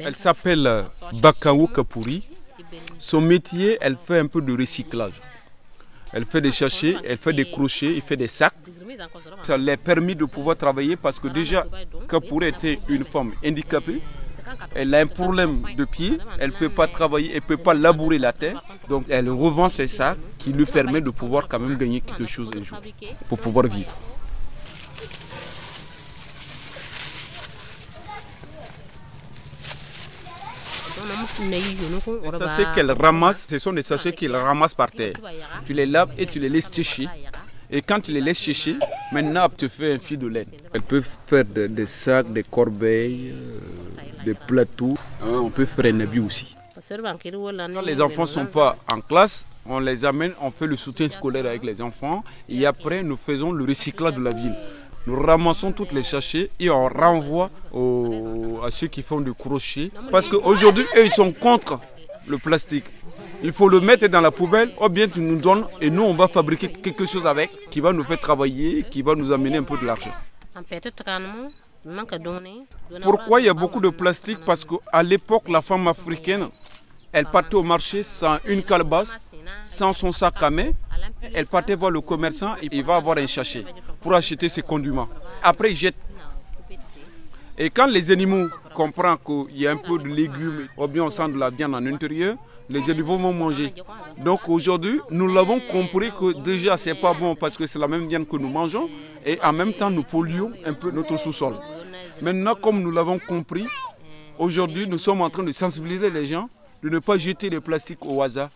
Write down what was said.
Elle s'appelle euh, Bakawo Kapuri. Son métier, elle fait un peu de recyclage. Elle fait des sachets, elle fait des crochets, elle fait des sacs. Ça lui a permis de pouvoir travailler parce que déjà, Kapuri était une femme handicapée. Elle a un problème de pied, elle ne peut pas travailler, elle ne peut pas labourer la terre. Donc elle revend ses sacs qui lui permet de pouvoir quand même gagner quelque chose un jour pour pouvoir vivre. Les sachets qu'elle ramasse, ce sont des sachets qu'elle ramasse par terre. Tu les laves et tu les laisses sécher. Et quand tu les laisses sécher, maintenant tu fais un fil de laine. Elle peut faire des, sacs, des corbeilles, euh, des plateaux. Hein, on peut faire un habit aussi. Quand les enfants ne sont pas en classe, on les amène, on fait le soutien scolaire avec les enfants. Et après, nous faisons le recyclage de la ville. Nous ramassons toutes les sachets et on renvoie à ceux qui font du crochet. Parce qu'aujourd'hui, eux, ils sont contre le plastique. Il faut le mettre dans la poubelle, ou bien tu nous donnes et nous, on va fabriquer quelque chose avec qui va nous faire travailler, qui va nous amener un peu de l'argent. Pourquoi il y a beaucoup de plastique? Parce qu'à l'époque, la femme africaine, elle partait au marché sans une calebasse, sans son sac à main. Elle partait voir le commerçant et il va avoir un sachet pour acheter ses condiments. Après, il jette. Et quand les animaux comprennent qu'il y a un peu de légumes ou bien on sent de la viande en intérieur, les animaux vont manger. Donc aujourd'hui, nous l'avons compris que déjà c'est pas bon parce que c'est la même viande que nous mangeons et en même temps nous polluons un peu notre sous-sol. Maintenant, comme nous l'avons compris, aujourd'hui nous sommes en train de sensibiliser les gens de ne pas jeter le plastique au hasard